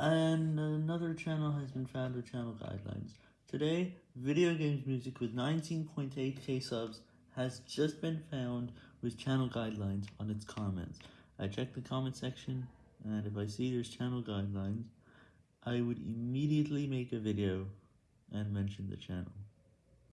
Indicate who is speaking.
Speaker 1: And another channel has been found with channel guidelines. Today, Video Games Music with 19.8k subs has just been found with channel guidelines on its comments. I check the comment section, and if I see there's channel guidelines, I would immediately make a video and mention the channel.